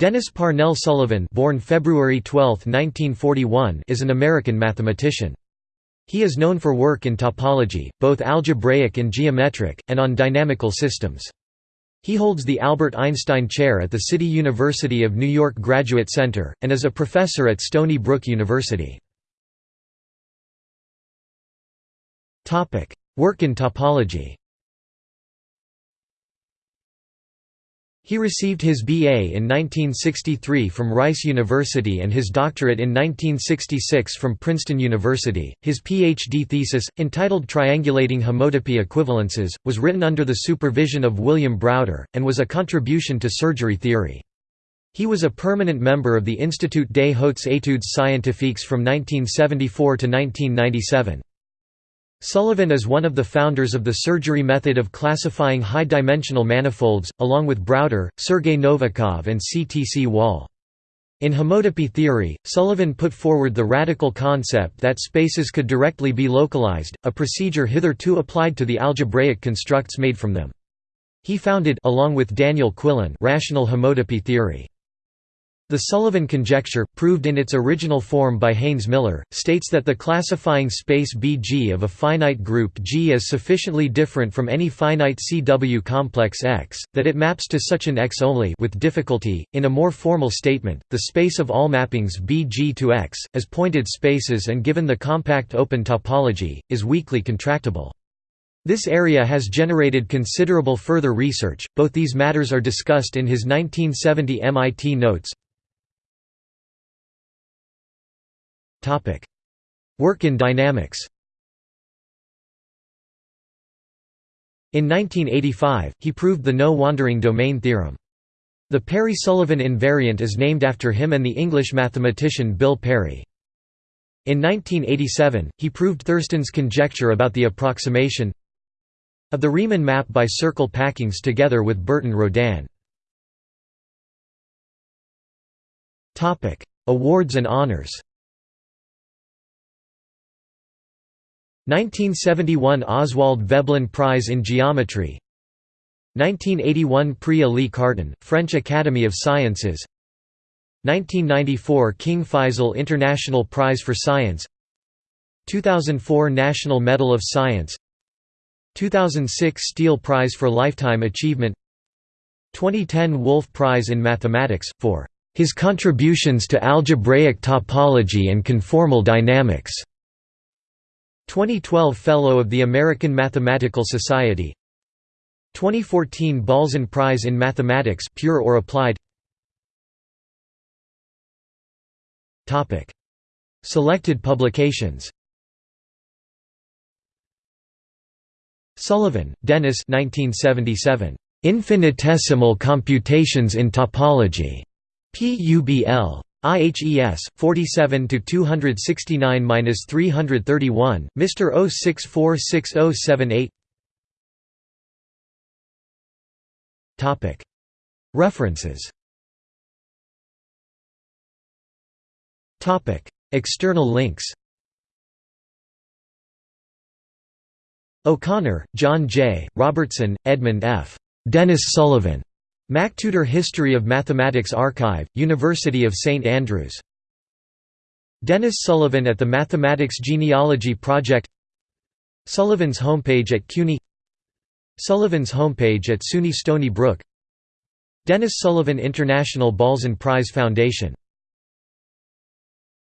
Dennis Parnell Sullivan born February 12, 1941, is an American mathematician. He is known for work in topology, both algebraic and geometric, and on dynamical systems. He holds the Albert Einstein Chair at the City University of New York Graduate Center, and is a professor at Stony Brook University. Work in topology He received his BA in 1963 from Rice University and his doctorate in 1966 from Princeton University. His PhD thesis, entitled Triangulating Homotopy Equivalences, was written under the supervision of William Browder, and was a contribution to surgery theory. He was a permanent member of the Institut des Hautes Études Scientifiques from 1974 to 1997. Sullivan is one of the founders of the surgery method of classifying high-dimensional manifolds, along with Browder, Sergei Novikov and C. T. C. Wall. In homotopy theory, Sullivan put forward the radical concept that spaces could directly be localized, a procedure hitherto applied to the algebraic constructs made from them. He founded along with Daniel Quillen rational homotopy theory. The Sullivan conjecture, proved in its original form by Haynes Miller, states that the classifying space BG of a finite group G is sufficiently different from any finite CW complex X, that it maps to such an X only with difficulty. In a more formal statement, the space of all mappings BG to X, as pointed spaces and given the compact open topology, is weakly contractible. This area has generated considerable further research, both these matters are discussed in his 1970 MIT notes, Work in dynamics In 1985, he proved the no-wandering domain theorem. The Parry–Sullivan invariant is named after him and the English mathematician Bill Parry. In 1987, he proved Thurston's conjecture about the approximation of the Riemann map by circle packings together with Burton Rodin. Awards and honors 1971 Oswald Veblen Prize in Geometry. 1981 Prix Élie Cartan, French Academy of Sciences. 1994 King Faisal International Prize for Science. 2004 National Medal of Science. 2006 Steele Prize for Lifetime Achievement. 2010 Wolf Prize in Mathematics, for his contributions to algebraic topology and conformal dynamics 2012 Fellow of the American Mathematical Society. 2014 Balzan Prize in Mathematics pure or applied. Topic. Selected publications. Sullivan, Dennis 1977 Infinitesimal Computations in Topology. PUBL IHES 47 to 269-331 Mr 0646078 Topic. References. Topic. External links. O'Connor, John J., Robertson, Edmund F. Dennis Sullivan MacTutor History of Mathematics Archive, University of St Andrews. Dennis Sullivan at the Mathematics Genealogy Project. Sullivan's homepage at CUNY. Sullivan's homepage at SUNY Stony Brook. Dennis Sullivan International Balzan Prize Foundation